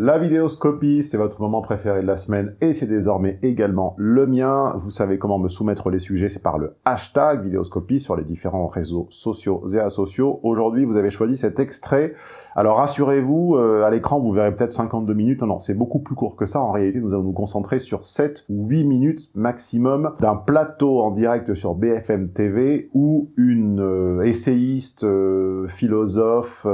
La vidéoscopie, c'est votre moment préféré de la semaine et c'est désormais également le mien. Vous savez comment me soumettre les sujets, c'est par le hashtag vidéoscopie sur les différents réseaux sociaux et asociaux. Aujourd'hui, vous avez choisi cet extrait. Alors rassurez-vous, euh, à l'écran, vous verrez peut-être 52 minutes. Non, non, c'est beaucoup plus court que ça. En réalité, nous allons nous concentrer sur 7 ou 8 minutes maximum d'un plateau en direct sur BFM TV où une euh, essayiste, euh, philosophe,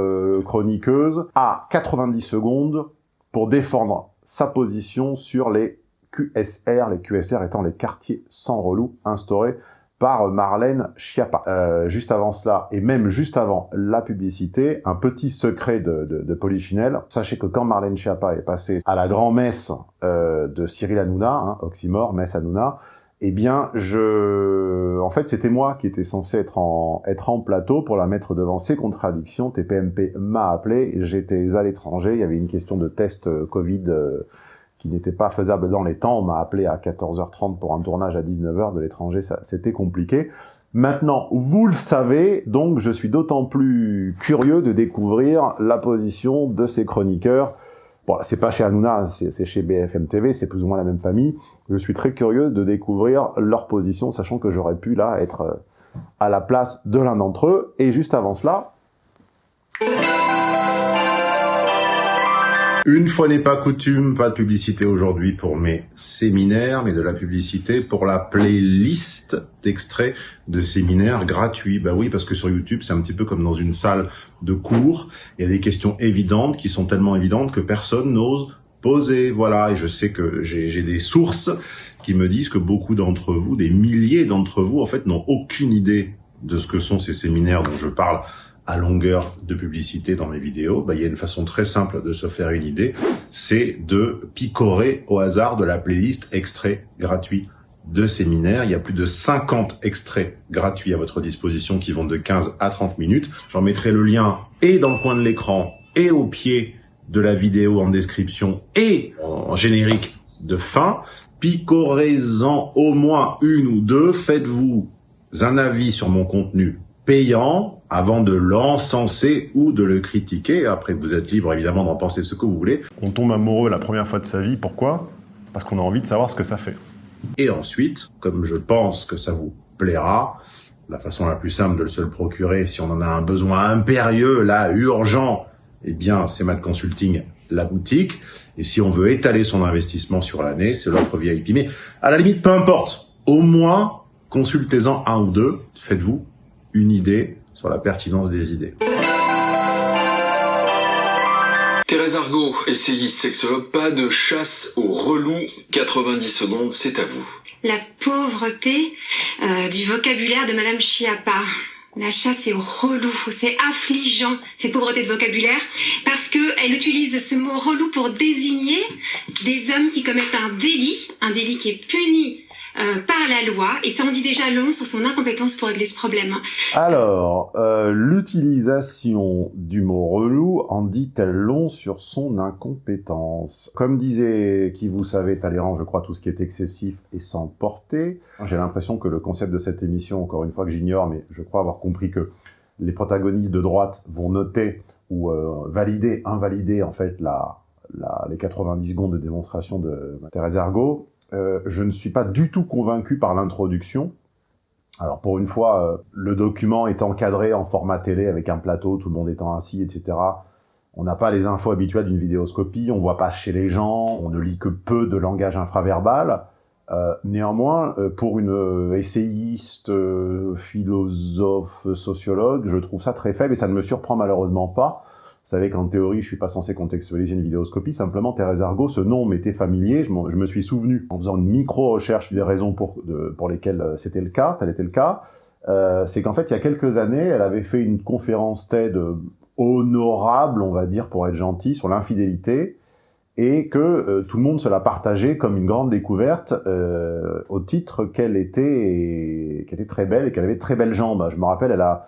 chroniqueuse a 90 secondes pour défendre sa position sur les QSR, les QSR étant les quartiers sans relou instaurés par Marlène Schiappa. Euh, juste avant cela, et même juste avant la publicité, un petit secret de, de, Polichinelle. Sachez que quand Marlène Schiappa est passée à la grand-messe euh, de Cyril Hanouna, hein, Oxymore, messe Hanouna, eh bien, je, en fait, c'était moi qui étais censé être en être en plateau pour la mettre devant ses contradictions. TPMP m'a appelé, j'étais à l'étranger, il y avait une question de test euh, Covid euh, qui n'était pas faisable dans les temps. On m'a appelé à 14h30 pour un tournage à 19h de l'étranger, c'était compliqué. Maintenant, vous le savez, donc je suis d'autant plus curieux de découvrir la position de ces chroniqueurs Bon, c'est pas chez Hanouna, c'est chez BFM TV, c'est plus ou moins la même famille. Je suis très curieux de découvrir leur position, sachant que j'aurais pu là être euh, à la place de l'un d'entre eux. Et juste avant cela... Une fois n'est pas coutume, pas de publicité aujourd'hui pour mes séminaires, mais de la publicité pour la playlist d'extraits de séminaires gratuits. Bah oui, parce que sur YouTube, c'est un petit peu comme dans une salle de cours. Il y a des questions évidentes qui sont tellement évidentes que personne n'ose poser. Voilà, et je sais que j'ai des sources qui me disent que beaucoup d'entre vous, des milliers d'entre vous, en fait, n'ont aucune idée de ce que sont ces séminaires dont je parle à longueur de publicité dans mes vidéos, bah, il y a une façon très simple de se faire une idée, c'est de picorer au hasard de la playlist extrait gratuit de séminaire. Il y a plus de 50 extraits gratuits à votre disposition qui vont de 15 à 30 minutes. J'en mettrai le lien et dans le coin de l'écran et au pied de la vidéo en description et en générique de fin. Picorez-en au moins une ou deux. Faites-vous un avis sur mon contenu payant avant de l'encenser ou de le critiquer. Après, vous êtes libre évidemment d'en penser ce que vous voulez. On tombe amoureux la première fois de sa vie, pourquoi? Parce qu'on a envie de savoir ce que ça fait. Et ensuite, comme je pense que ça vous plaira, la façon la plus simple de le se le procurer, si on en a un besoin impérieux, là, urgent, eh bien, c'est Mad Consulting, la boutique. Et si on veut étaler son investissement sur l'année, c'est l'offre VIP. Mais à la limite, peu importe. Au moins, consultez-en un ou deux. Faites-vous une idée sur la pertinence des idées. Thérèse Argot, essayiste sexologue, pas de chasse au relou, 90 secondes, c'est à vous. La pauvreté euh, du vocabulaire de Madame Chiappa. La chasse est au relou, c'est affligeant, cette pauvreté de vocabulaire, parce que elle utilise ce mot relou pour désigner des hommes qui commettent un délit, un délit qui est puni euh, par la loi, et ça en dit déjà long sur son incompétence pour régler ce problème. Alors, euh, l'utilisation du mot relou en dit-elle long sur son incompétence? Comme disait qui vous savez Talleyrand, je crois tout ce qui est excessif et sans portée. J'ai l'impression que le concept de cette émission, encore une fois que j'ignore, mais je crois avoir compris que les protagonistes de droite vont noter ou euh, valider, invalider en fait la, la, les 90 secondes de démonstration de Thérèse Ergo, euh, je ne suis pas du tout convaincu par l'introduction. Alors pour une fois, euh, le document est encadré en format télé avec un plateau, tout le monde étant assis, etc. On n'a pas les infos habituelles d'une vidéoscopie, on voit pas chez les gens, on ne lit que peu de langage infraverbal. Euh, néanmoins, pour une essayiste, philosophe, sociologue, je trouve ça très faible et ça ne me surprend malheureusement pas. Savez qu'en théorie, je suis pas censé contextualiser une vidéoscopie, simplement Thérèse Argot, ce nom m'était familier, je, me suis souvenu, en faisant une micro-recherche des raisons pour, pour lesquelles euh, c'était le cas, tel était le cas, euh, c'est qu'en fait, il y a quelques années, elle avait fait une conférence TED honorable, on va dire, pour être gentil, sur l'infidélité, et que euh, tout le monde se l'a partagé comme une grande découverte euh, au titre qu'elle était, qu'elle était très belle et qu'elle avait de très belles jambes. Je me rappelle, elle a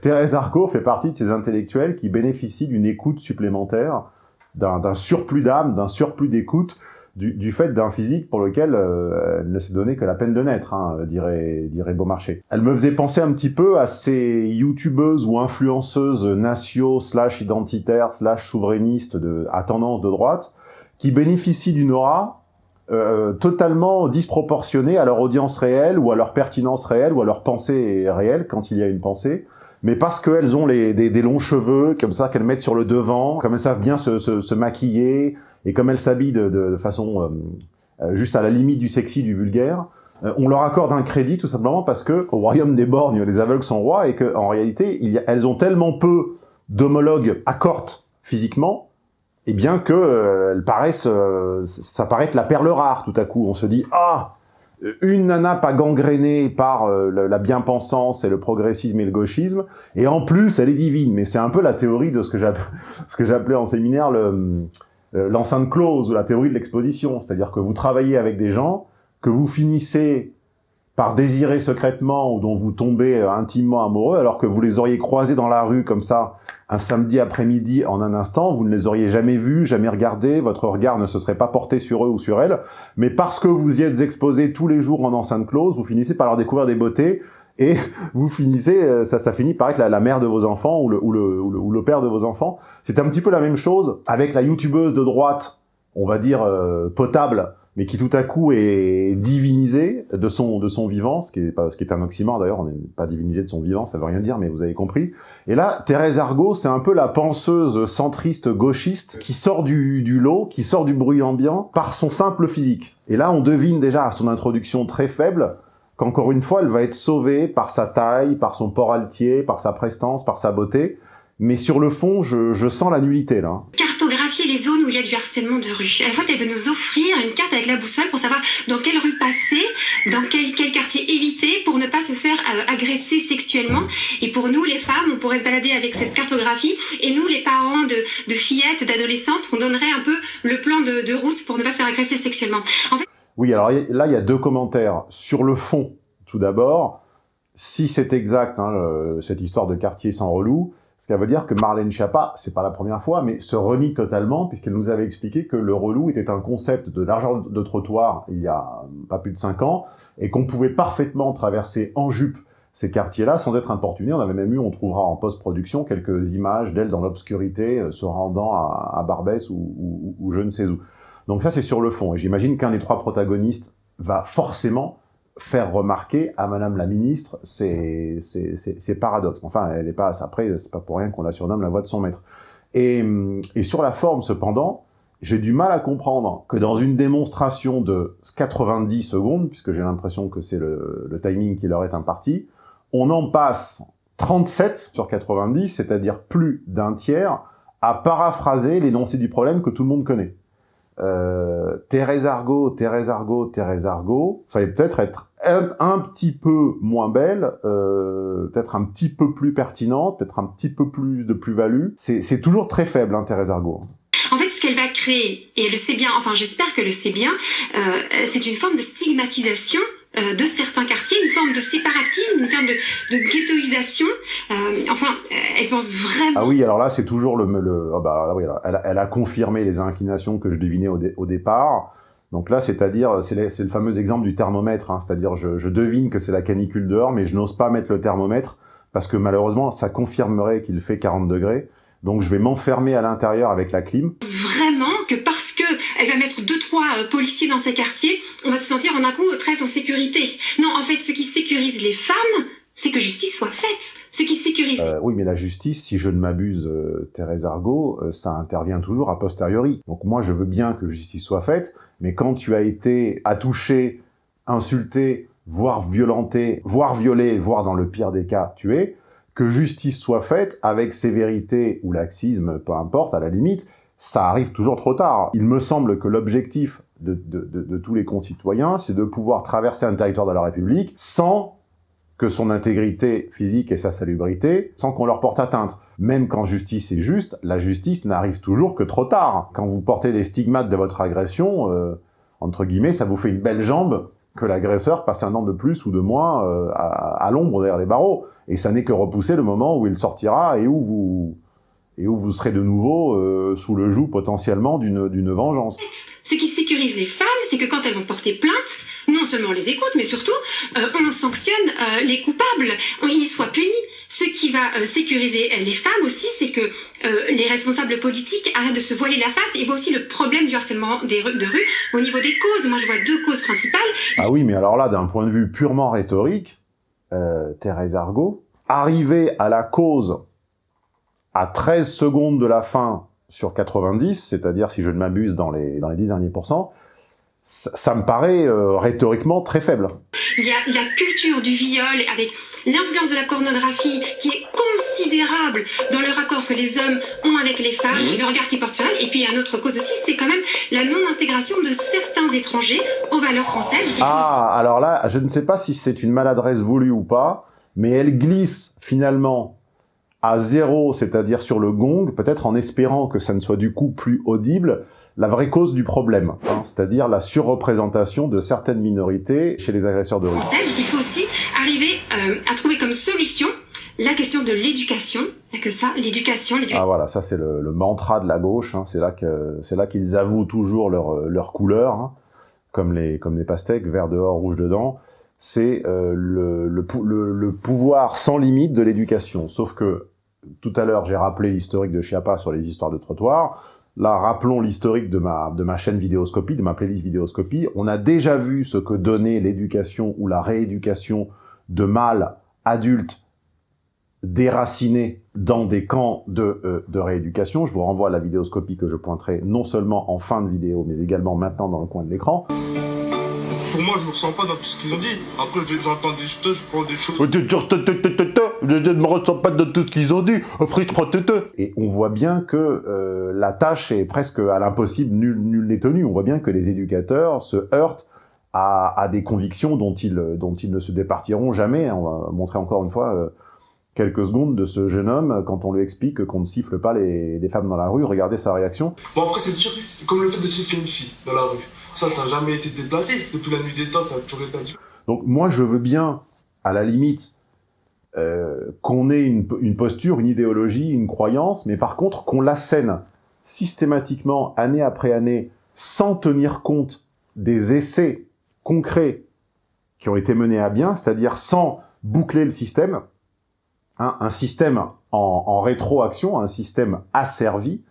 Thérèse Arco fait partie de ces intellectuels qui bénéficient d'une écoute supplémentaire, d'un surplus d'âme, d'un surplus d'écoute, du, fait d'un physique pour lequel euh, elle ne s'est donné que la peine de naître, hein, dirait, dirait Beaumarchais. Elle me faisait penser un petit peu à ces youtubeuses ou influenceuses nationaux slash identitaires slash souverainistes à tendance de droite, qui bénéficient d'une aura euh, totalement disproportionnée à leur audience réelle ou à leur pertinence réelle ou à leur pensée réelle, quand il y a une pensée, mais parce qu'elles ont les, des, des, longs cheveux, comme ça, qu'elles mettent sur le devant, comme elles savent bien se, se, se maquiller, et comme elles s'habillent de, de, façon euh, euh, juste à la limite du sexy, du vulgaire, euh, on leur accorde un crédit tout simplement parce que au royaume des borgnes, les aveugles sont rois, et qu'en réalité, il y a, elles ont tellement peu d'homologues accortes physiquement, et eh bien que euh, elles paraissent, ça paraît être la perle rare tout à coup. On se dit ah une nana pas gangrénée par euh, la bien-pensance et le progressisme et le gauchisme, et en plus, elle est divine. Mais c'est un peu la théorie de ce que j'appelais en séminaire le euh, l'enceinte close, ou la théorie de l'exposition. C'est-à-dire que vous travaillez avec des gens, que vous finissez par désirer secrètement ou dont vous tombez euh, intimement amoureux, alors que vous les auriez croisés dans la rue comme ça, un samedi après-midi en un instant, vous ne les auriez jamais vus, jamais regardés, votre regard ne se serait pas porté sur eux ou sur elles, mais parce que vous y êtes exposés tous les jours en enceinte close, vous finissez par leur découvrir des beautés, et vous finissez, euh, ça, ça finit par être la, mère de vos enfants ou le, ou, le, ou, le, père de vos enfants. C'est un petit peu la même chose avec la youtubeuse de droite, on va dire euh, potable, mais qui tout à coup est divinisé de son de son vivant, ce qui est pas ce qui est un oxymore d'ailleurs, on n'est pas divinisé de son vivant, ça veut rien dire, mais vous avez compris. Et là, Thérèse Argot, c'est un peu la penseuse centriste gauchiste qui sort du, du lot, qui sort du bruit ambiant par son simple physique. Et là, on devine déjà à son introduction très faible qu'encore une fois, elle va être sauvée par sa taille, par son port altier, par sa prestance, par sa beauté. Mais sur le fond, je, je sens la nullité là les zones où il y a du harcèlement de rue. En fait, elle veut nous offrir une carte avec la boussole pour savoir dans quelle rue passer, dans quel, quartier éviter pour ne pas se faire euh, agresser sexuellement. Et pour nous, les femmes, on pourrait se balader avec cette cartographie. Et nous, les parents de, fillettes, d'adolescentes, on donnerait un peu le plan de, route pour ne pas se faire agresser sexuellement. Oui, alors là, il y a deux commentaires. Sur le fond, tout d'abord, si c'est exact, hein, cette histoire de quartier sans relou, ce qui veut dire que Marlène Schiappa, c'est pas la première fois, mais se renie totalement, puisqu'elle nous avait expliqué que le relou était un concept de l'argent de trottoir il y a pas plus de cinq ans, et qu'on pouvait parfaitement traverser en jupe ces quartiers-là sans être importuné. On avait même eu, on trouvera en post-production, quelques images d'elle dans l'obscurité, euh, se rendant à, Barbès ou, je ne sais où. Donc ça, c'est sur le fond. Et j'imagine qu'un des trois protagonistes va forcément faire remarquer à Madame la Ministre ces, ces. Enfin, elle n'est pas après, c'est pas pour rien qu'on la surnomme la voix de son maître. Et, et sur la forme, cependant, j'ai du mal à comprendre que dans une démonstration de 90 secondes, puisque j'ai l'impression que c'est le, le, timing qui leur est imparti, on en passe 37 sur 90, c'est-à-dire plus d'un tiers, à paraphraser l'énoncé du problème que tout le monde connaît euh, Thérèse Argot, Thérèse Argot, Thérèse Argot, fallait peut-être être un, petit peu moins belle, euh, peut-être un petit peu plus pertinente, peut-être un petit peu plus de plus-value. C'est toujours très faible, hein, Thérèse Argot. En fait, ce qu'elle va créer, et elle le sait bien, enfin j'espère qu'elle le sait bien, euh, c'est une forme de stigmatisation euh, de certains quartiers, une forme de séparatisme, une forme de, de ghettoisation. Euh, enfin, euh, elle pense vraiment... Ah oui, alors là, c'est toujours le... le oh bah, oui, elle, elle, a confirmé les inclinations que je devinais au, au départ. Donc là, c'est-à-dire, c'est le fameux exemple du thermomètre, hein, c'est-à-dire je, je devine que c'est la canicule dehors, mais je n'ose pas mettre le thermomètre, parce que malheureusement, ça confirmerait qu'il fait 40 degrés. Donc je vais m'enfermer à l'intérieur avec la clim. Vraiment que parce que elle va mettre deux trois euh, policiers dans ses quartiers, on va se sentir en un coup très en sécurité. Non, en fait, ce qui sécurise les femmes, c'est que justice soit faite. Ce qui sécurise. Euh, oui, mais la justice, si je ne m'abuse, euh, Thérèse Argot, euh, ça intervient toujours a posteriori. Donc moi, je veux bien que justice soit faite, mais quand tu as été attouché, insulté, voire violenté, voire violé, voire dans le pire des cas tué, que justice soit faite avec sévérité ou laxisme, peu importe, à la limite, ça arrive toujours trop tard. Il me semble que l'objectif de, tous les concitoyens, c'est de pouvoir traverser un territoire de la République sans que son intégrité physique et sa salubrité, sans qu'on leur porte atteinte. Même quand justice est juste, la justice n'arrive toujours que trop tard. Quand vous portez les stigmates de votre agression, euh, entre guillemets, ça vous fait une belle jambe que l'agresseur passe un an de plus ou de moins euh, à l'ombre derrière les barreaux. Et ça n'est que repousser le moment où il sortira et où vous et où vous serez de nouveau euh, sous le joug potentiellement d'une vengeance. Ce qui sécurise les femmes, c'est que quand elles vont porter plainte, non seulement on les écoute, mais surtout euh, on sanctionne euh, les coupables, ils soient punis. Ce qui va sécuriser les femmes aussi, c'est que les responsables politiques arrêtent de se voiler la face. Il voit aussi le problème du harcèlement des de rue au niveau des causes. Moi, je vois deux causes principales. Ah oui, mais alors là, d'un point de vue purement rhétorique, Thérèse Argot, arriver à la cause à 13 secondes de la fin sur 90, c'est-à-dire, si je ne m'abuse, dans les, dans les 10 derniers pourcents, ça, me paraît euh, rhétoriquement très faible. Il y a la culture du viol avec l'influence de la pornographie qui est considérable dans le rapport que les hommes ont avec les femmes, mmh. le regard qu'ils portent sur elles. Et puis, il y a une autre cause aussi, c'est quand même la non-intégration de certains étrangers aux valeurs françaises. Ah, alors là, je ne sais pas si c'est une maladresse voulue ou pas, mais elle glisse finalement à zéro, c'est-à-dire sur le gong, peut-être en espérant que ça ne soit du coup plus audible, la vraie cause du problème, hein, c'est-à-dire la surreprésentation de certaines minorités chez les agresseurs de rue. Il faut aussi arriver euh, à trouver comme solution la question de l'éducation, que ça, l'éducation, Ah voilà, ça c'est le, mantra de la gauche, hein, c'est là que c'est là qu'ils avouent toujours leur, leur couleur, hein, comme les comme les pastèques, vert dehors, rouge dedans c'est euh, le, le, le, pouvoir sans limite de l'éducation. Sauf que tout à l'heure, j'ai rappelé l'historique de Chiappa sur les histoires de trottoir. Là, rappelons l'historique de ma, de ma chaîne Vidéoscopie, de ma playlist Vidéoscopie. On a déjà vu ce que donnait l'éducation ou la rééducation de mâles adultes déracinés dans des camps de, euh, de rééducation. Je vous renvoie à la vidéoscopie que je pointerai non seulement en fin de vidéo, mais également maintenant dans le coin de l'écran pour moi, je me ressens pas dans tout ce qu'ils ont dit. Après, j'entends des choses, je prends des choses. Je ne me ressens pas dans tout ce qu'ils ont dit. Après, je prends Et on voit bien que euh, la tâche est presque à l'impossible, nul nul n'est tenu. On voit bien que les éducateurs se heurtent à, à, des convictions dont ils, dont ils ne se départiront jamais. On va montrer encore une fois euh, quelques secondes de ce jeune homme quand on lui explique qu'on ne siffle pas les, les femmes dans la rue. Regardez sa réaction. Bon, après, c'est comme le fait de siffler une fille dans la rue. Ça, ça n'a jamais été déplacé. Depuis la nuit des temps, ça a toujours été Donc moi, je veux bien, à la limite, euh, qu'on ait une, posture, une idéologie, une croyance, mais par contre, qu'on l'assène systématiquement, année après année, sans tenir compte des essais concrets qui ont été menés à bien, c'est-à-dire sans boucler le système, hein, un système en, en rétroaction, un système asservi,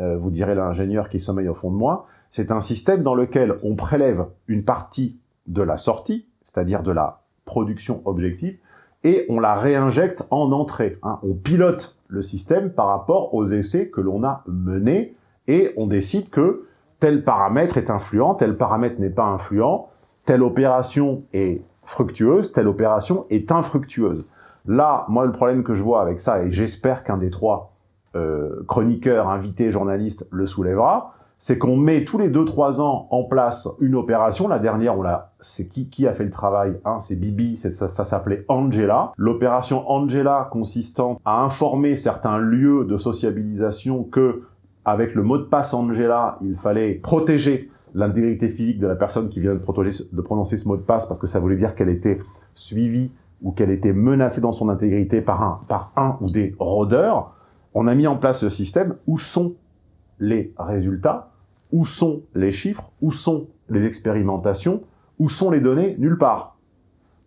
euh, vous direz l'ingénieur qui sommeille au fond de moi, c'est un système dans lequel on prélève une partie de la sortie, c'est-à-dire de la production objective, et on la réinjecte en entrée. Hein. On pilote le système par rapport aux essais que l'on a menés, et on décide que tel paramètre est influent, tel paramètre n'est pas influent, telle opération est fructueuse, telle opération est infructueuse. Là, moi, le problème que je vois avec ça, et j'espère qu'un des trois euh, chroniqueurs, invités, journalistes le soulèvera, c'est qu'on met tous les 2-3 ans en place une opération. La dernière, on l'a, c'est qui, qui a fait le travail hein, C'est Bibi, ça, ça s'appelait Angela. L'opération Angela consistant à informer certains lieux de sociabilisation que, avec le mot de passe Angela, il fallait protéger l'intégrité physique de la personne qui vient de, de prononcer ce mot de passe parce que ça voulait dire qu'elle était suivie ou qu'elle était menacée dans son intégrité par un, par un ou des rôdeurs. On a mis en place ce système. Où sont les résultats, où sont les chiffres, où sont les expérimentations, où sont les données Nulle part.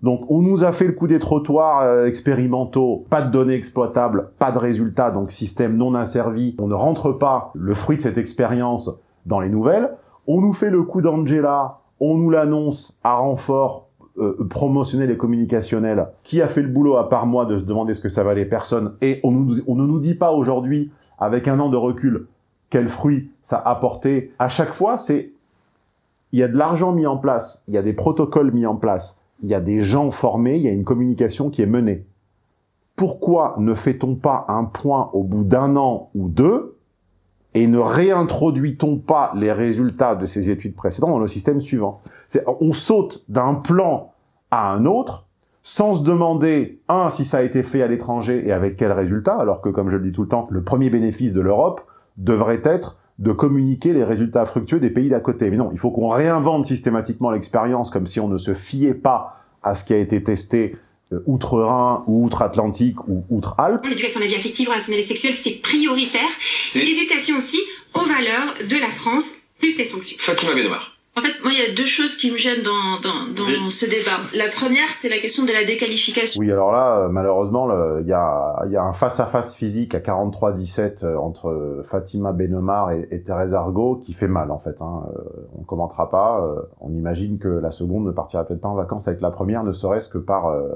Donc on nous a fait le coup des trottoirs euh, expérimentaux, pas de données exploitables, pas de résultats, donc système non asservi, on ne rentre pas le fruit de cette expérience dans les nouvelles. On nous fait le coup d'Angela, on nous l'annonce à renfort euh, promotionnel et communicationnel. Qui a fait le boulot à part moi de se demander ce que ça valait? Personne Et on, on ne nous dit pas aujourd'hui, avec un an de recul, quel fruit ça a apporté. À chaque fois, c'est il y a de l'argent mis en place, il y a des protocoles mis en place, il y a des gens formés, il y a une communication qui est menée. Pourquoi ne fait-on pas un point au bout d'un an ou deux et ne réintroduit-on pas les résultats de ces études précédentes dans le système suivant? On saute d'un plan à un autre sans se demander, un, si ça a été fait à l'étranger et avec quels résultats, alors que, comme je le dis tout le temps, le premier bénéfice de l'Europe, devrait être de communiquer les résultats fructueux des pays d'à côté. Mais non, il faut qu'on réinvente systématiquement l'expérience comme si on ne se fiait pas à ce qui a été testé euh, outre-Rhin ou outre-Atlantique ou outre-Alpes. L'éducation à la vie affective, relationnelle et sexuelle, c'est prioritaire. L'éducation aussi aux valeurs de la France, plus les sanctions. Fatima Benomar. En fait, moi, il y a deux choses qui me gênent dans, dans, dans Oui. ce débat. La première, c'est la question de la déqualification. Oui, alors là, euh, malheureusement, il y a, il y a un face-à-face physique à 43-17 euh, entre euh, Fatima Benomar et, et Thérèse Argot qui fait mal, en fait. Hein. Euh, on commentera pas. on imagine que la seconde ne partira peut-être pas en vacances avec la première, ne serait-ce que par, euh,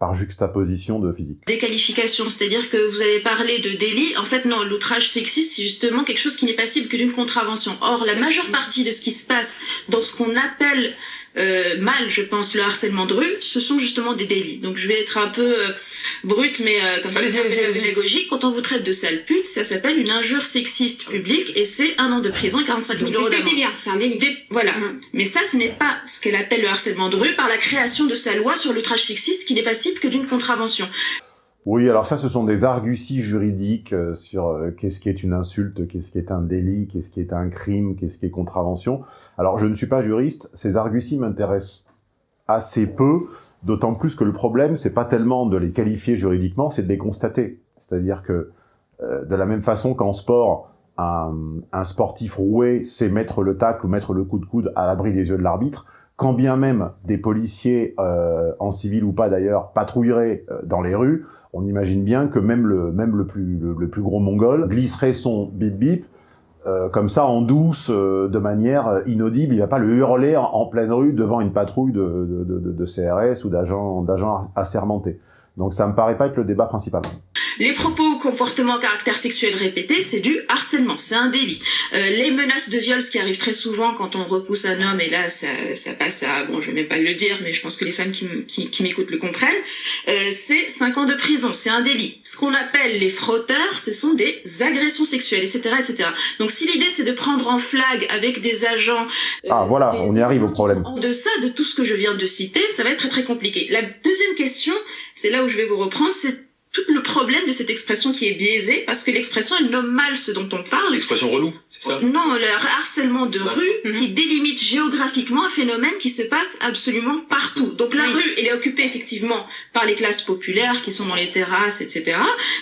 par juxtaposition de physique. Déqualification, c'est-à-dire que vous avez parlé de délit. En fait, non, l'outrage sexiste, c'est justement quelque chose qui n'est passible que d'une contravention. Or, la majeure partie de ce qui se passe dans ce qu'on appelle euh, mal, je pense, le harcèlement de rue, ce sont justement des délits. Donc, je vais être un peu euh, brute, mais euh, comme ça, c'est pédagogie. Quand on vous traite de sale pute, ça s'appelle une injure sexiste publique et c'est un an de prison et 45 000 C'est euros d'amende. dis bien, c'est un délit. Des- voilà. Mhm. Mais ça, ce n'est pas ce qu'elle appelle le harcèlement de rue par la création de sa loi sur l'outrage sexiste qui n'est passible que d'une contravention. Oui, alors ça, ce sont des arguties juridiques euh, sur euh, qu'est-ce qui est une insulte, qu'est-ce qui est un délit, qu'est-ce qui est un crime, qu'est-ce qui est contravention. Alors, je ne suis pas juriste, ces arguties m'intéressent assez peu, d'autant plus que le problème, c'est pas tellement de les qualifier juridiquement, c'est de les constater. C'est-à-dire que, euh, de la même façon qu'en sport, un, sportif roué sait mettre le tacle ou mettre le coup de coude à l'abri des yeux de l'arbitre, quand bien même des policiers, euh, en civil ou pas d'ailleurs, patrouilleraient euh, dans les rues, on imagine bien que même le, même le, plus, le, plus gros mongol glisserait son bip bip euh, comme ça en douce, de manière inaudible. Il va pas le hurler en, pleine rue devant une patrouille de, de, CRS ou d'agents d'agents assermentés. Donc ça me paraît pas être le débat principal. Les propos ou comportements à caractère sexuel répétés, c'est du harcèlement, c'est un délit. Euh, les menaces de viol, ce qui arrive très souvent quand on repousse un homme, et là ça, ça passe à, bon je vais même pas le dire, mais je pense que les femmes qui, m- qui, qui m'écoutent le comprennent, euh, c'est 5 ans de prison, c'est un délit. Ce qu'on appelle les frotteurs, ce sont des agressions sexuelles, etc. etc. Donc si l'idée c'est de prendre en flag avec des agents... euh, Ah, voilà, on y arrive au problème. En deçà de tout ce que je viens de citer, ça va être très très compliqué. La deuxième question, c'est là où je vais vous reprendre, c'est tout le problème de cette expression qui est biaisée, parce que l'expression, elle nomme mal ce dont on parle. L'expression relou, c'est ça? Non, le harcèlement de Ouais. rue Mhm. qui délimite géographiquement un phénomène qui se passe absolument partout. Donc la Oui. rue, elle est occupée effectivement par les classes populaires qui sont dans les terrasses, etc.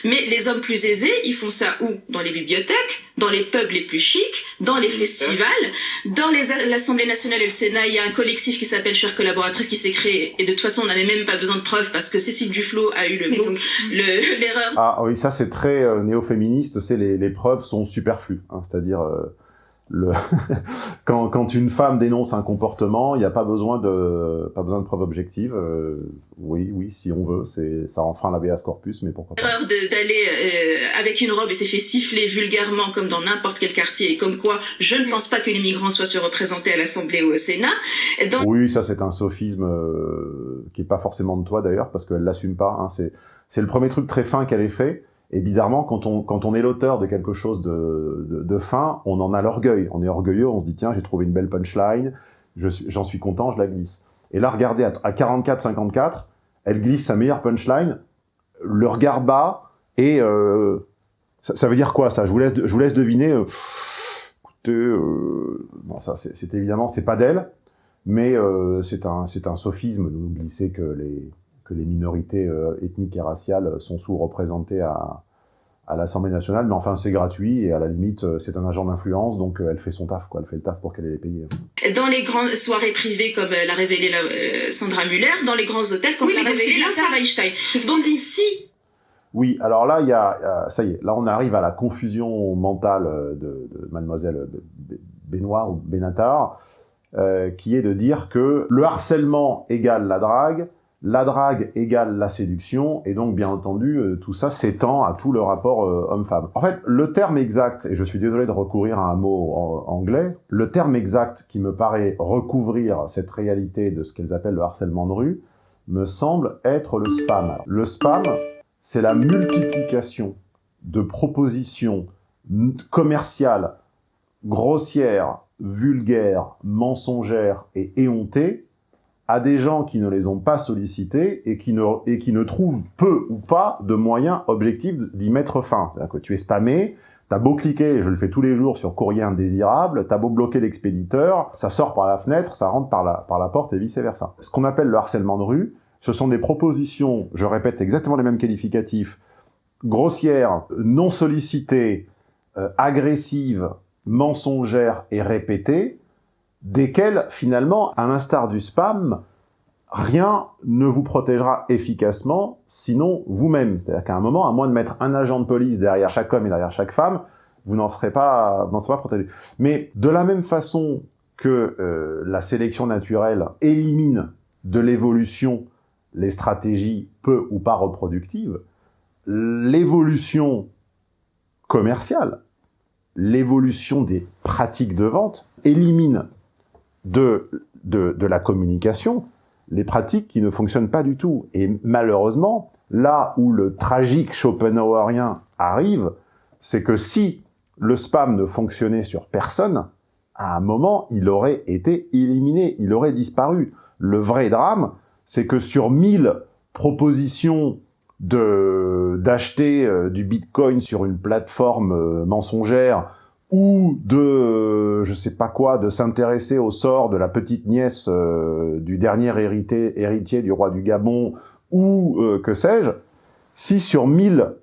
Mais les hommes plus aisés, ils font ça où? Dans les bibliothèques, dans les pubs les plus chics, dans les festivals, dans les l'Assemblée nationale et le Sénat, il y a un collectif qui s'appelle Chères collaboratrices qui s'est créé. Et de toute façon, on n'avait même pas besoin de preuves parce que Cécile Duflot a eu le mot, le- l'erreur Ah oui, ça c'est très euh, néo-féministe, c'est les, les preuves sont superflues. hein, C'est-à-dire, euh, le quand, quand une femme dénonce un comportement, il n'y a pas besoin de pas besoin de preuves objectives. euh, oui, oui, si on veut, c'est ça enfreint l'habeas corpus, mais pourquoi pas. erreur de- d'aller euh, avec une robe et s'est fait siffler vulgairement comme dans n'importe quel quartier et comme quoi je ne pense pas que les migrants soient surreprésentés à l'Assemblée ou au Sénat. Dans Oui, ça c'est un sophisme qui est pas forcément de toi d'ailleurs, parce qu'elle l'assume pas. Hein, c'est c'est le premier truc très fin qu'elle ait fait. Et bizarrement, quand on, quand on est l'auteur de quelque chose de, de, fin, on en a l'orgueil. On est orgueilleux, on se dit, tiens, j'ai trouvé une belle punchline, j'en suis content, je la glisse. Et là, regardez, à, à 44-54, elle glisse sa meilleure punchline, le regard bas, et euh, ça, ça veut dire quoi, ça? Je vous, laisse, je vous laisse deviner. euh, écoutez, euh, bon, ça, c'est c'est évidemment, c'est pas d'elle, mais euh, c'est un, c'est un sophisme de nous glisser que les, que les minorités euh, ethniques et raciales sont sous-représentées à, à l'Assemblée nationale, mais enfin c'est gratuit et à la limite euh, c'est un agent d'influence, donc euh, elle fait son taf, quoi, elle fait le taf pour qu'elle ait les payer. dans les grandes soirées privées comme euh, l'a révélé la- euh, Sandra Muller, dans les grands hôtels comme Oui, l'a révélé c'est la Sarah ce Donc ici, Oui, alors là, il y a, euh, ça y est, là on arrive à la confusion mentale euh, de, de mademoiselle Benoît ou Benatar, euh, qui est de dire que le harcèlement égale la drague, la drague égale la séduction, et donc bien entendu, euh, tout ça s'étend à tout le rapport euh, homme-femme. En fait, le terme exact, et je suis désolé de recourir à un mot anglais, le terme exact qui me paraît recouvrir cette réalité de ce qu'elles appellent le harcèlement de rue, me semble être le spam. Le spam, c'est la multiplication de propositions commerciales grossières, vulgaires, mensongères et éhontées à des gens qui ne les ont pas sollicités et qui ne, trouvent peu ou pas de moyens objectifs d'y mettre fin. C'est-à-dire que tu es spammé, t'as beau cliquer, je le fais tous les jours sur courrier indésirable, t'as beau bloquer l'expéditeur, ça sort par la fenêtre, ça rentre par la, porte et vice-versa. Ce qu'on appelle le harcèlement de rue, Ce sont des propositions, je répète exactement les mêmes qualificatifs, grossières, non sollicitées, euh, agressives, mensongères et répétées, desquelles, finalement, à l'instar du spam, rien ne vous protégera efficacement, sinon vous-même. C'est-à-dire qu'à un moment, à moins de mettre un agent de police derrière chaque homme et derrière chaque femme, vous n'en serez pas, vous serez pas protégé. Mais de la même façon que euh, la sélection naturelle élimine de l'évolution les stratégies peu ou pas reproductives, l'évolution commerciale, l'évolution des pratiques de vente élimine de, de, la communication les pratiques qui ne fonctionnent pas du tout. Et malheureusement, là où le tragique Schopenhauerien arrive, c'est que si le spam ne fonctionnait sur personne, à un moment, il aurait été éliminé, il aurait disparu. Le vrai drame, c'est que sur 1000 propositions d'acheter euh, du bitcoin sur une plateforme euh, mensongère ou de, je sais pas quoi, de s'intéresser au sort de la petite nièce euh, du dernier hérité, héritier du roi du Gabon, ou euh, que sais-je, si sur 1000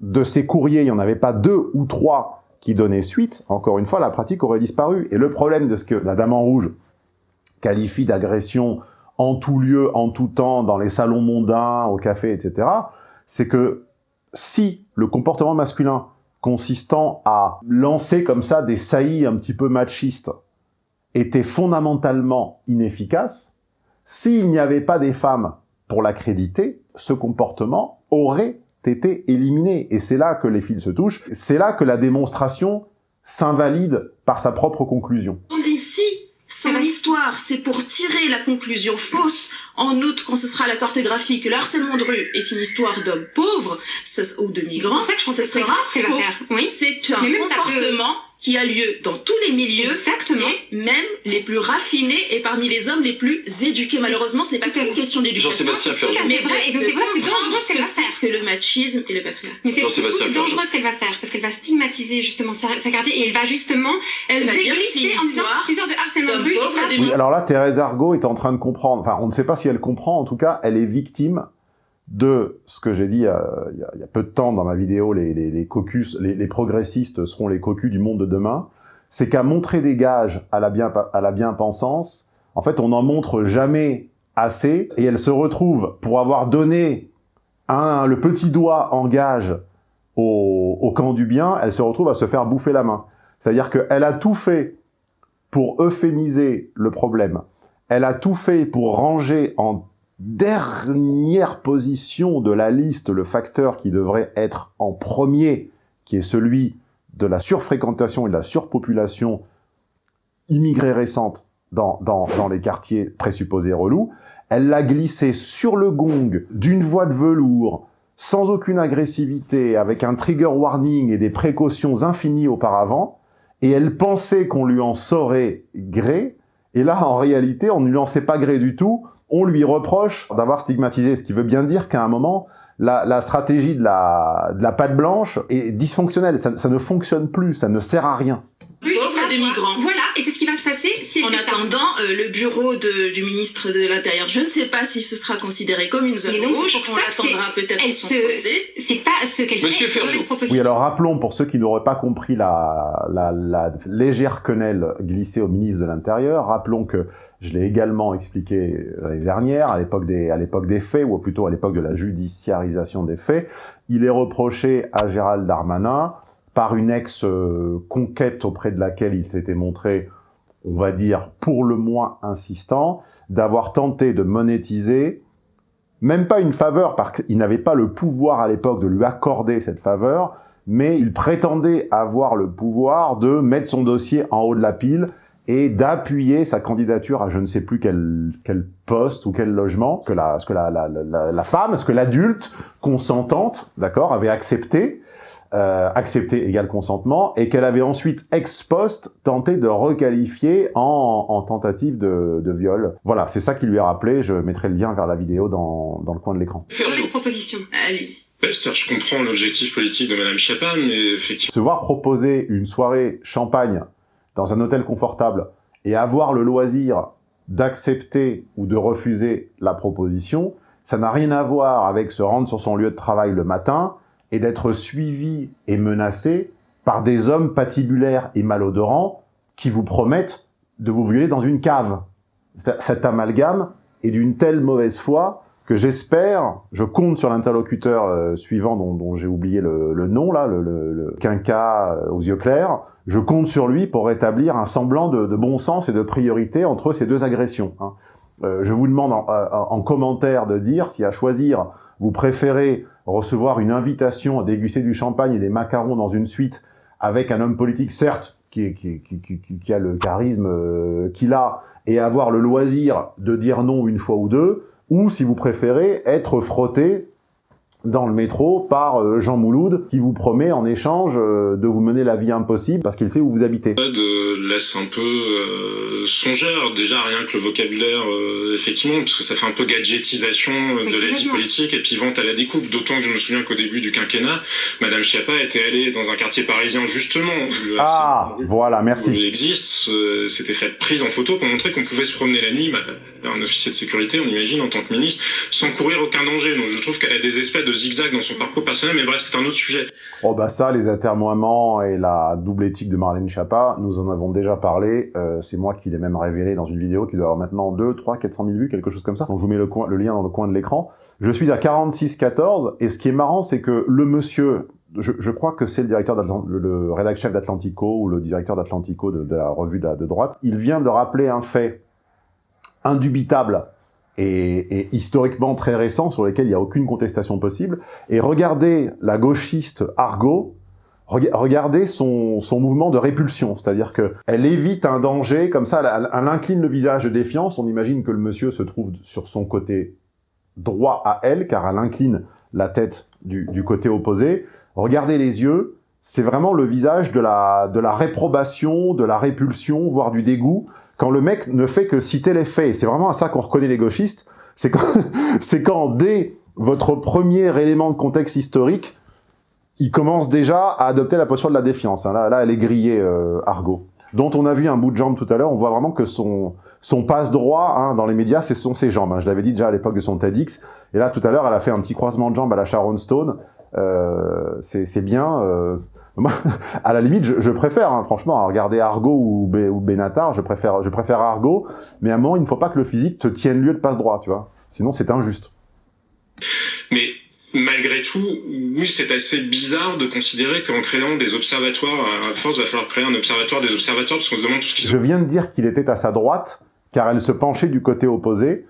de ces courriers, il n'y en avait pas deux ou trois qui donnaient suite, encore une fois, la pratique aurait disparu. Et le problème de ce que la Dame en Rouge qualifie d'agression en tout lieu, en tout temps, dans les salons mondains, au café, etc., c'est que si le comportement masculin consistant à lancer comme ça des saillies un petit peu machistes était fondamentalement inefficace, s'il n'y avait pas des femmes pour l'accréditer, ce comportement aurait été éliminé. Et c'est là que les fils se touchent, c'est là que la démonstration s'invalide par sa propre conclusion. Son histoire, c'est pour tirer la conclusion fausse, en outre, quand ce sera la cartographie, que le harcèlement de rue est une histoire d'hommes pauvres ça- ou de migrants, C'est ça que je pense que c'est sera grave ce qu'elle va faux. faire. Oui. C'est un comportement qui a lieu dans tous les milieux, Exactement. et même les plus raffinés et parmi les hommes les plus éduqués. Malheureusement, c'est pas Tout à qu'une question d'éducation. Jean-Sébastien Ferjou. Mais vrai, et donc de c'est vrai c'est dangereux ce qu'elle va faire. que le machisme et le patriarcat. Mais c'est dangereux ce qu'elle va faire, parce qu'elle va stigmatiser justement sa, sa quartier, et elle va justement Elle va dire en disant c'est une sorte de harcèlement de rue. Oui, alors là, Thérèse Argot est en train de comprendre, enfin, on ne sait pas si elle comprend, en tout cas, elle est victime de ce que j'ai dit il, y a, peu de temps dans ma vidéo, les, les, les caucus, les, progressistes seront les cocus du monde de demain, c'est qu'à montrer des gages à la, bien, bien-pensance, en fait, on n'en montre jamais assez, et elle se retrouve, pour avoir donné un, le petit doigt en gage au, au camp du bien, elle se retrouve à se faire bouffer la main. C'est-à-dire qu'elle a tout fait pour euphémiser le problème. Elle a tout fait pour ranger en dernière position de la liste le facteur qui devrait être en premier, qui est celui de la surfréquentation et de la surpopulation immigrée récente dans, dans, dans les quartiers présupposés relous. Elle l'a glissé sur le gong d'une voix de velours, sans aucune agressivité, avec un trigger warning et des précautions infinies auparavant, et elle pensait qu'on lui en saurait gré, et là, en réalité, on ne lui en sait pas gré du tout, on lui reproche d'avoir stigmatisé, ce qui veut bien dire qu'à un moment, la, la stratégie de la, de la patte blanche est dysfonctionnelle, ça, ça ne fonctionne plus, ça ne sert à rien. Migrants. Voilà, et c'est ce qui va se passer si elle En fait ça. attendant, euh, le bureau de- du ministre de l'Intérieur, je ne sais pas si ce sera considéré comme une zone donc, rouge. On l'attendra peut-être son se- procès. C'est pas ce qu'elle fait. Monsieur Ferjou. proposition. Oui, alors rappelons, pour ceux qui n'auraient pas compris la, la, la légère quenelle glissée au ministre de l'Intérieur, rappelons que je l'ai également expliqué l'année dernière, à l'époque des, à l'époque des faits, ou plutôt à l'époque de la judiciarisation des faits, il est reproché à Gérald Darmanin, par une ex-conquête auprès de laquelle il s'était montré, on va dire, pour le moins insistant, d'avoir tenté de monétiser même pas une faveur, parce qu'il n'avait pas le pouvoir à l'époque de lui accorder cette faveur, mais il prétendait avoir le pouvoir de mettre son dossier en haut de la pile et d'appuyer sa candidature à je ne sais plus quel, quel poste ou quel logement, que la, ce que la, la, la, la femme, ce que l'adulte consentante, d'accord, avait accepté, euh, accepté égal consentement, et qu'elle avait ensuite ex post tenté de requalifier en, en tentative de, de viol. Voilà, c'est ça qui lui a rappelé, je mettrai le lien vers la vidéo dans, dans le coin de l'écran. Ferjou. Une proposition. Allez-y. Ben, certes, je comprends l'objectif politique de Madame Chapin, mais effectivement, se voir proposer une soirée champagne dans un hôtel confortable et avoir le loisir d'accepter ou de refuser la proposition, ça n'a rien à voir avec se rendre sur son lieu de travail le matin et d'être suivi et menacé par des hommes patibulaires et malodorants qui vous promettent de vous violer dans une cave. Cet amalgame est d'une telle mauvaise foi que j'espère, je compte sur l'interlocuteur euh, suivant dont, j'ai oublié le, nom, là, le, quinca euh, aux yeux clairs, je compte sur lui pour rétablir un semblant de, bon sens et de priorité entre ces deux agressions. Hein. Euh, je vous demande en, en, commentaire de dire si à choisir, vous préférez recevoir une invitation à déguster du champagne et des macarons dans une suite avec un homme politique, certes, qui, qui, qui, qui a le charisme qu'il a, et avoir le loisir de dire non une fois ou deux, ou si vous préférez, être frotté dans le métro par euh, Jean Mouloud qui vous promet en échange euh, de vous mener la vie impossible parce qu'il sait où vous habitez. De laisse un peu euh, songeur, déjà rien que le vocabulaire effectivement parce que ça fait un peu gadgetisation de la vie politique et puis vente à la découpe. D'autant que je me souviens qu'au début du quinquennat, Madame Schiappa était allée dans un quartier parisien justement. ah voilà, merci. Il existe, c'était fait prise en photo pour montrer qu'on pouvait se promener la nuit. Un officier de sécurité, on imagine en tant que ministre, sans courir aucun danger. Donc je trouve qu'elle a des espèces de zigzag dans son parcours personnel, mais bref, c'est un autre sujet. Oh bah ça, les atermoiements et la double éthique de Marlène Schiappa, nous en avons déjà parlé. Euh, c'est moi qui l'ai même révélé dans une vidéo qui doit avoir maintenant 2, 3, 400 000 vues, quelque chose comme ça. Donc je vous mets le, lien dans le coin de l'écran. Je suis à 46-14, et ce qui est marrant, c'est que le monsieur je, crois que c'est le directeur le, le rédacteur chef d'Atlantico ou le directeur d'Atlantico de, la revue de, droite. Il vient de rappeler un fait indubitable et, historiquement très récent sur lesquels il n'y a aucune contestation possible. Et regardez la gauchiste Argo, regardez son, son mouvement de répulsion, c'est-à-dire qu'elle évite un danger, comme ça, elle, incline le visage de défiance, on imagine que le monsieur se trouve sur son côté droit à elle, car elle incline la tête du, du côté opposé. Regardez les yeux, c'est vraiment le visage de la, de la réprobation, de la répulsion, voire du dégoût, quand le mec ne fait que citer les faits. C'est vraiment à ça qu'on reconnaît les gauchistes. C'est quand, quand, dès votre premier élément de contexte historique, il commence déjà à adopter la posture de la défiance. Hein. Là, là, elle est grillée, euh, Argo. Dont on a vu un bout de jambe tout à l'heure, on voit vraiment que son, son passe-droit hein, dans les médias, ce sont ses jambes. Hein. Je l'avais dit déjà à l'époque de son TEDx. Et là, tout à l'heure, elle a fait un petit croisement de jambes à la Sharon Stone. Euh, c'est bien. Euh, à la limite, je, je préfère, hein, franchement, regarder Argo ou, ou Benatar, je préfère, je préfère Argo. Mais à un moment, il ne faut pas que le physique te tienne lieu de passe droit, tu vois. Sinon, c'est injuste. Mais malgré tout, oui, c'est assez bizarre de considérer qu'en créant des observatoires, à force, il va falloir créer un observatoire des observateurs, parce qu'on se demande tout ce qu'ils Je viens de dire qu'il était à sa droite, car elle se penchait du côté opposé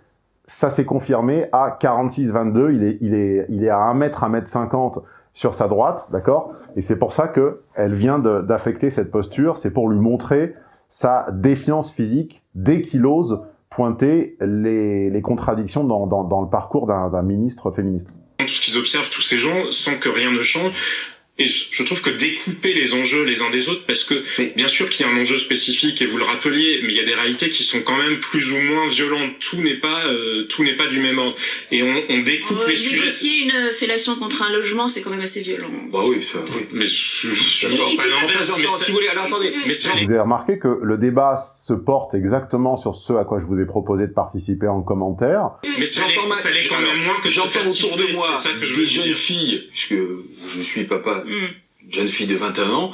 ça s'est confirmé à 46-22, il est, il, est, il est à 1 mètre, 1 mètre 50 sur sa droite, d'accord? Et c'est pour ça que elle vient d'affecter cette posture, c'est pour lui montrer sa défiance physique dès qu'il ose pointer les, les contradictions dans, dans, dans le parcours d'un ministre féministe. Ce qu'ils observent, tous ces gens, sans que rien ne change, et je trouve que découper les enjeux les uns des autres, parce que bien sûr qu'il y a un enjeu spécifique et vous le rappeliez, mais il y a des réalités qui sont quand même plus ou moins violentes. Tout n'est pas euh, tout n'est pas du même ordre. Et on, on découpe euh, les sujets. Négocier une fellation contre un logement, c'est quand même assez violent. Bah oui, ça, oui. Mais je, je, je pas l'inverse. Mais si vous voulez, alors attendez. Mais vous avez remarqué que le débat se porte exactement sur ce à quoi je vous ai proposé de participer en commentaire. Mais ça l'est quand même moins que j'entends autour de moi ça que je des jeunes filles, puisque je suis papa une jeune fille de 21 ans,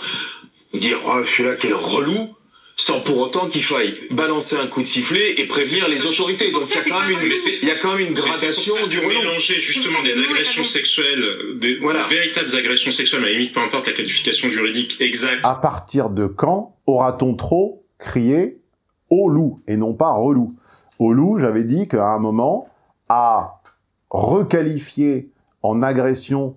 dire oh, celui-là quel relou, sans pour autant qu'il faille balancer un coup de sifflet et prévenir les autorités. Donc il y a quand même une, il y a quand même une gradation du relou. mélanger justement des agressions sexuelles, des voilà. véritables agressions sexuelles, à la limite peu importe la qualification juridique exacte. À partir de quand aura-t-on trop crié au loup et non pas relou Au loup, j'avais dit qu'à un moment, à requalifier en agression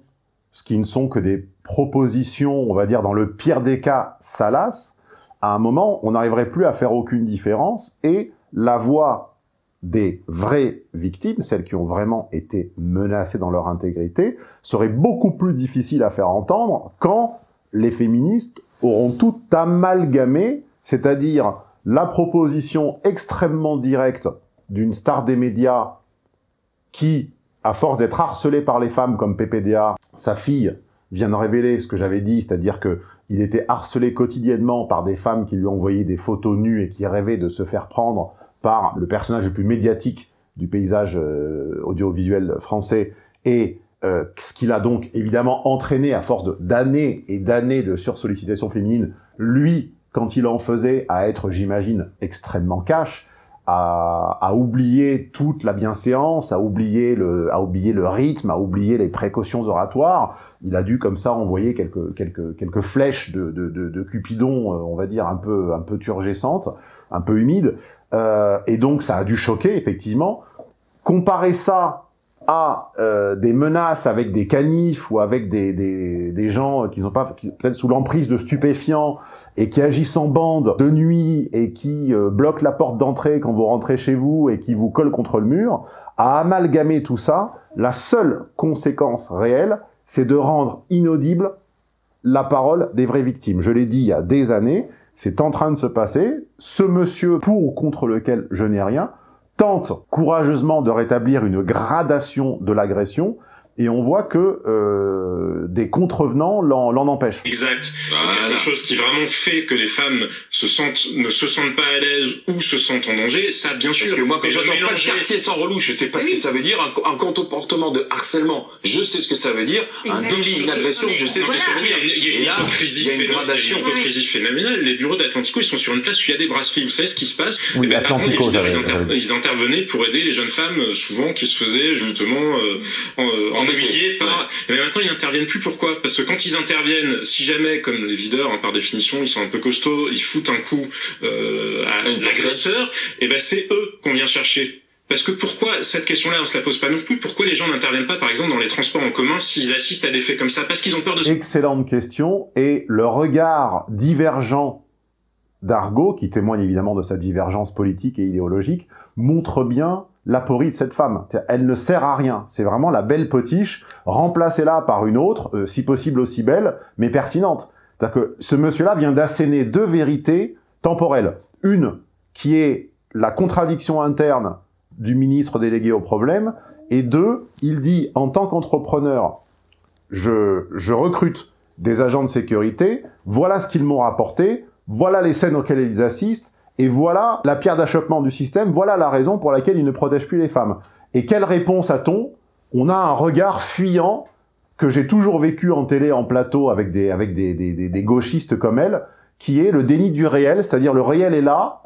ce qui ne sont que des propositions, on va dire dans le pire des cas, salaces, à un moment, on n'arriverait plus à faire aucune différence et la voix des vraies victimes, celles qui ont vraiment été menacées dans leur intégrité, serait beaucoup plus difficile à faire entendre quand les féministes auront tout amalgamé, c'est-à-dire la proposition extrêmement directe d'une star des médias qui à force d'être harcelé par les femmes comme PPDA, sa fille vient de révéler ce que j'avais dit, c'est-à-dire que il était harcelé quotidiennement par des femmes qui lui envoyaient des photos nues et qui rêvaient de se faire prendre par le personnage le plus médiatique du paysage euh, audiovisuel français et euh, ce qu'il a donc évidemment entraîné à force d'années et d'années de sursollicitation féminine, lui, quand il en faisait, à être, j'imagine, extrêmement cash, à, à, oublier toute la bienséance, à oublier, le, à oublier le rythme, à oublier les précautions oratoires. Il a dû comme ça envoyer quelques, quelques, quelques flèches de, de, de, de Cupidon, euh, on va dire, un peu, un peu turgescentes, un peu humides. Euh, et donc ça a dû choquer, effectivement. Comparer ça à euh, des menaces avec des canifs ou avec des, des, des gens qui sont pas peut-être sous l'emprise de stupéfiants et qui agissent en bande de nuit et qui euh, bloquent la porte d'entrée quand vous rentrez chez vous et qui vous collent contre le mur, à amalgamer tout ça, la seule conséquence réelle, c'est de rendre inaudible la parole des vraies victimes. Je l'ai dit il y a des années, c'est en train de se passer. Ce monsieur pour ou contre lequel je n'ai rien, tente courageusement de rétablir une gradation de l'agression, et on voit que euh, des contrevenants l'en empêchent. Exact. Voilà. Quelque chose qui vraiment fait que les femmes se sentent, ne se sentent pas à l'aise ou se sentent en danger, ça bien sûr. Parce que moi quand j'entends pas le quartier sans relou, je sais pas ce que ça veut dire, un, un, comportement de harcèlement, je sais ce que ça veut dire, un délit, une agression, je sais voilà. ce que ça veut dire. Il y a une hypocrisie, il y a une gradation. Une hypocrisie phénoménale. Les bureaux d'Atlantico, ils sont sur une place où il y a des brasseries. Vous savez ce qui se passe? Oui, ben, Atlantico, avant, ils, inter ils, intervenaient pour aider les jeunes femmes, souvent qui se faisaient justement euh, en, en ennuyées par. Mais maintenant, ils n'interviennent plus. Pourquoi? Parce que quand ils interviennent, si jamais, comme les videurs, hein, par définition, ils sont un peu costauds, ils foutent un coup euh, à l'agresseur, et ben c'est eux qu'on vient chercher. Parce que pourquoi cette question-là, on se la pose pas non plus? Pourquoi les gens n'interviennent pas, par exemple, dans les transports en commun s'ils assistent à des faits comme ça? Parce qu'ils ont peur de. Excellente question. Et le regard divergent d'Argo, qui témoigne évidemment de sa divergence politique et idéologique, montre bien l'aporie de cette femme. Elle ne sert à rien. C'est vraiment la belle potiche, remplacée-la par une autre, euh, si possible aussi belle, mais pertinente. C'est-à-dire que ce monsieur-là vient d'asséner deux vérités temporelles. Une qui est la contradiction interne du ministre délégué au problème, et deux, il dit en tant qu'entrepreneur, je, je recrute des agents de sécurité, voilà ce qu'ils m'ont rapporté, voilà les scènes auxquelles ils assistent, et voilà la pierre d'achoppement du système, voilà la raison pour laquelle il ne protège plus les femmes. Et quelle réponse a-t-on? On a un regard fuyant que j'ai toujours vécu en télé, en plateau, avec des, avec des, des, gauchistes comme elle, qui est le déni du réel, c'est-à-dire le réel est là,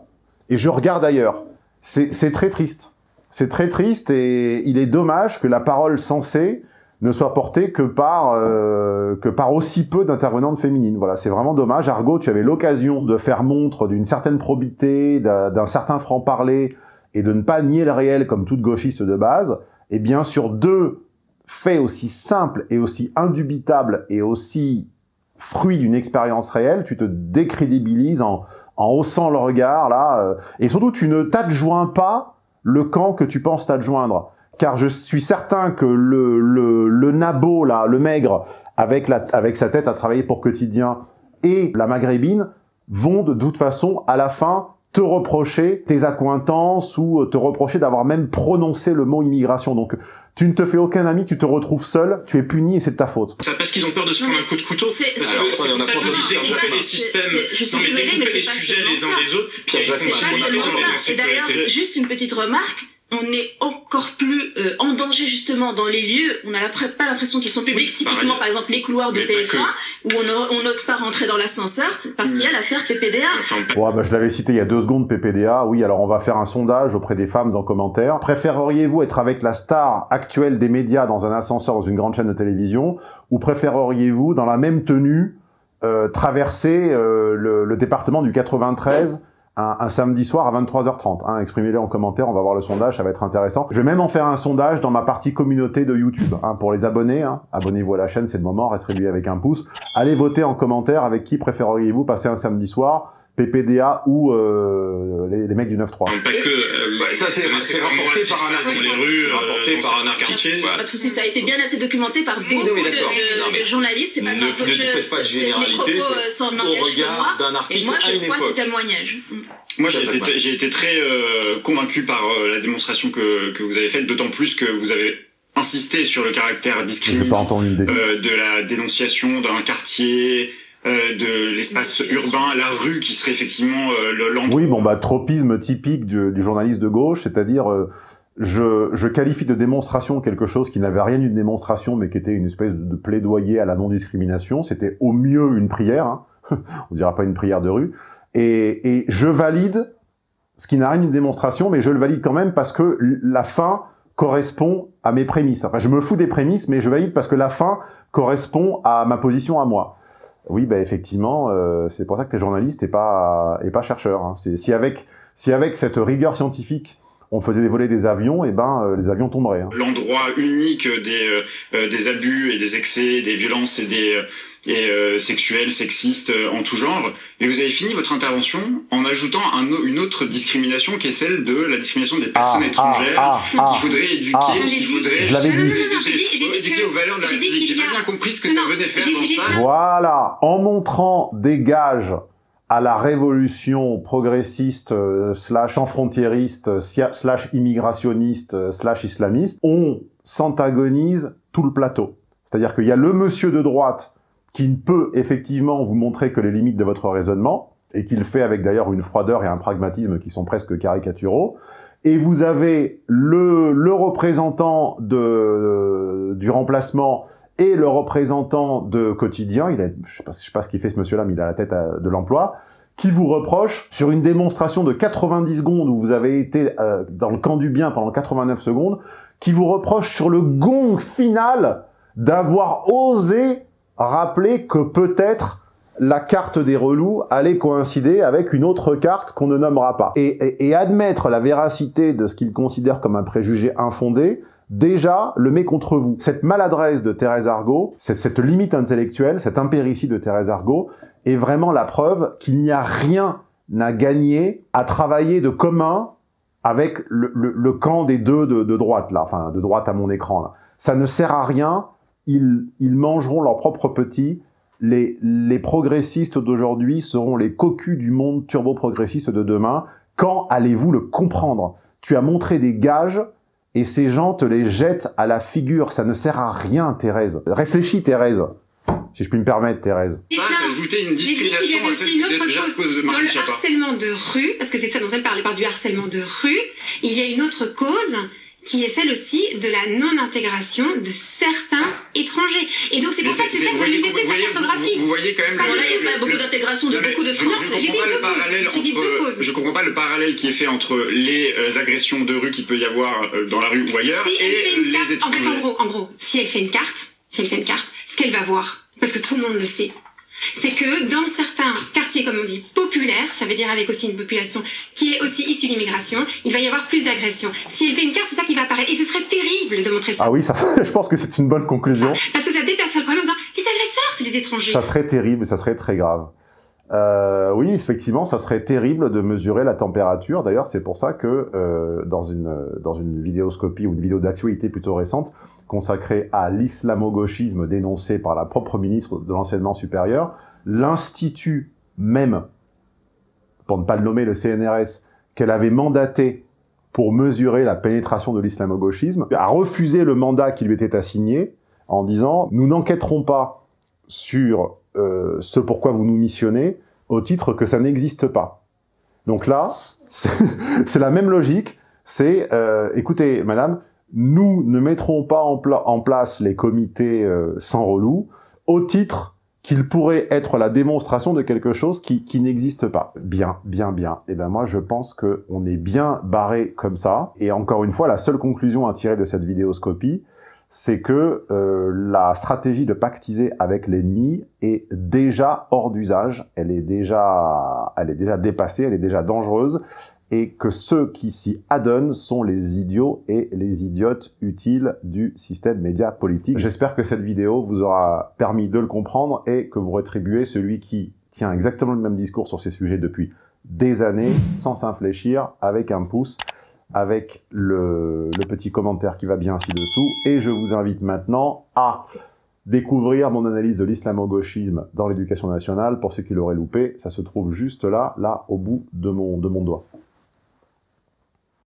et je regarde ailleurs. C'est très triste. C'est très triste, et il est dommage que la parole sensée ne soit portée que par euh, que par aussi peu d'intervenantes féminines. Voilà, c'est vraiment dommage. Argo, tu avais l'occasion de faire montre d'une certaine probité, d'un certain franc-parler, et de ne pas nier le réel comme toute gauchiste de base. Et bien sur deux faits aussi simples et aussi indubitables et aussi fruits d'une expérience réelle, tu te décrédibilises en, en haussant le regard, là, euh, et surtout tu ne t'adjoins pas le camp que tu penses t'adjoindre car je suis certain que le, le, le nabo, là, le maigre, avec, la, avec sa tête à travailler pour quotidien, et la maghrébine, vont de toute façon, à la fin, te reprocher tes accointances ou te reprocher d'avoir même prononcé le mot immigration. Donc, tu ne te fais aucun ami, tu te retrouves seul, tu es puni et c'est de ta faute. C'est parce qu'ils ont peur de se prendre un coup de couteau. C'est pour ça que je dis découper les systèmes, non mais découper les sujets les uns des autres, puis il y a une Et d'ailleurs, juste une petite remarque, on est encore plus euh, en danger justement dans les lieux. On n'a pas l'impression qu'ils sont publics. Oui, Typiquement, par exemple, les couloirs de TF1 où on n'ose pas rentrer dans l'ascenseur parce qu'il y a l'affaire PPDA. Ouais, bah, je l'avais cité il y a deux secondes, PPDA. Oui, alors on va faire un sondage auprès des femmes en commentaire. Préféreriez-vous être avec la star actuelle des médias dans un ascenseur dans une grande chaîne de télévision ou préféreriez-vous dans la même tenue euh, traverser euh, le, le département du 93 un, samedi soir à 23h30. Hein, Exprimez-le en commentaire, on va voir le sondage, ça va être intéressant. Je vais même en faire un sondage dans ma partie communauté de YouTube. Hein, pour les abonnés, hein. abonnez-vous à la chaîne, c'est le moment, rétribuez avec un pouce. Allez voter en commentaire avec qui préféreriez-vous passer un samedi soir PPDA ou euh, les, les, mecs du 9-3. Pas que, euh, bah, ça c'est rapporté par un article. Les rues, rapporté par un article. Pas de soucis, ça a été bien assez documenté par beaucoup de, de, de, journalistes. C'est pas ne, grave, ne faites pas de généralité au regard d'un article Et moi, à je une crois ces témoignages. Moi, j'ai été, j'ai été très euh, convaincu par euh, la démonstration que, que vous avez faite, d'autant plus que vous avez insisté sur le caractère discriminant euh, de la dénonciation d'un quartier euh, de l'espace urbain, la rue qui serait effectivement euh, l'endroit. Oui, bon bah tropisme typique du, du journaliste de gauche, c'est-à-dire euh, je, je, qualifie de démonstration quelque chose qui n'avait rien d'une démonstration, mais qui était une espèce de, plaidoyer à la non-discrimination. C'était au mieux une prière, hein. on dira pas une prière de rue. Et, et je valide ce qui n'a rien d'une démonstration, mais je le valide quand même parce que la fin correspond à mes prémices. Enfin, je me fous des prémices, mais je valide parce que la fin correspond à ma position à moi. Oui, bah effectivement, euh, c'est pour ça que tu es journaliste et pas, et pas chercheur. Hein. Si avec, si avec cette rigueur scientifique, on faisait voler des avions, et ben euh, les avions tomberaient. Hein. L'endroit unique des, euh, euh, des abus et des excès, des violences et des et sexuels, sexistes en tout genre. Et vous avez fini votre intervention en ajoutant un, une autre discrimination qui est celle de la discrimination des personnes Ah, étrangères, ah, ah, qu'il faudrait éduquer, ah. qu'il faudrait Je l'avais dit. Éduquer que- aux valeurs de la République. J'ai pas bien compris ce que Non, ça venait faire j'ai- dans j'ai- ça. Voilà, en montrant des gages à la révolution progressiste euh, slash enfrontiériste sia- slash immigrationniste euh, slash islamiste, on s'antagonise tout le plateau. C'est-à-dire qu'il y a le monsieur de droite qui ne peut effectivement vous montrer que les limites de votre raisonnement, et qu'il fait avec d'ailleurs une froideur et un pragmatisme qui sont presque caricaturaux, et vous avez le, le représentant de, du remplacement et le représentant de quotidien, il a, je je sais pas ce qu'il fait ce monsieur-là, mais il a la tête de l'emploi, qui vous reproche sur une démonstration de 90 secondes où vous avez été euh, dans le camp du bien pendant 89 secondes, qui vous reproche sur le gong final d'avoir osé rappeler que peut-être la carte des relous allait coïncider avec une autre carte qu'on ne nommera pas. Et, et- et admettre la véracité de ce qu'il considère comme un préjugé infondé, déjà le met contre vous. Cette maladresse de Thérèse Argot, cette, limite intellectuelle, cette impéritie de Thérèse Argot, est vraiment la preuve qu'il n'y a rien à gagner à travailler de commun avec le, camp des deux de, droite, là, enfin de droite à mon écran. Là. Ça ne sert à rien, ils, ils mangeront leurs propres petits, les, les progressistes d'aujourd'hui seront les cocus du monde turbo-progressiste de demain. Quand allez-vous le comprendre? Tu as montré des gages et ces gens te les jettent à la figure. Ça ne sert à rien, Thérèse. Réfléchis, Thérèse. Si je puis me permettre, Thérèse. Ça, c'est ajouter une J'ai dit qu'il y avait aussi une autre de Dans le Chapa. harcèlement de rue, parce que c'est ça dont elle parlait, par du harcèlement de rue, il y a une autre cause qui est celle aussi de la non-intégration de certains étrangers. Et donc c'est pour ça que c'est ça que ça vous sa cartographie. Vous, voyez quand même le- là, il y a pas beaucoup d'intégration de beaucoup de je J'ai dit comprends pas deux le causes. parallèle J'ai dit deux causes. Je comprends pas le parallèle qui est fait entre les euh, agressions de rue qu'il peut y avoir euh, dans la rue ou ailleurs Si elle fait et les en fait, en gros, en gros, si elle fait une carte, si elle fait une carte, ce qu'elle va voir, parce que tout le monde le sait, c'est que dans certains quartiers, comme on dit, populaires, ça veut dire avec aussi une population qui est aussi issue de l'immigration, il va y avoir plus d'agressions. Si elle fait une carte, c'est ça qui va apparaître. Et ce serait terrible de montrer ça. Ah oui, ça, je pense que c'est une bonne conclusion. Parce que ça déplacerait le problème en disant, les agresseurs, c'est les étrangers. Ça serait terrible, ça serait très grave. Euh, oui, effectivement, ça serait terrible de mesurer la température. D'ailleurs, c'est pour ça que euh, dans une dans une vidéoscopie ou une vidéo d'actualité plutôt récente consacrée à l'islamo-gauchisme dénoncé par la propre ministre de l'enseignement supérieur, l'institut même, pour ne pas le nommer, le CNRS, qu'elle avait mandaté pour mesurer la pénétration de l'islamo-gauchisme, a refusé le mandat qui lui était assigné en disant « Nous n'enquêterons pas sur euh, ce pourquoi vous nous missionnez au titre que ça n'existe pas. » Donc là, c'est la même logique, c'est euh, écoutez, madame, nous ne mettrons pas en, pla- en place les comités euh, sans relou au titre qu'il pourrait être la démonstration de quelque chose qui, n'existe pas. Bien, bien, bien. Et ben moi, je pense que on est bien barré comme ça. Et encore une fois, la seule conclusion à tirer de cette vidéoscopie, c'est que euh, la stratégie de pactiser avec l'ennemi est déjà hors d'usage, elle est déjà, elle est déjà dépassée, elle est déjà dangereuse, et que ceux qui s'y adonnent sont les idiots et les idiotes utiles du système média politique. J'espère que cette vidéo vous aura permis de le comprendre et que vous rétribuez celui qui tient exactement le même discours sur ces sujets depuis des années, sans s'infléchir, avec un pouce avec le, petit commentaire qui va bien ci-dessous. Et je vous invite maintenant à découvrir mon analyse de l'islamo-gauchisme dans l'éducation nationale. Pour ceux qui l'auraient loupé, ça se trouve juste là, là, au bout de mon, de mon doigt.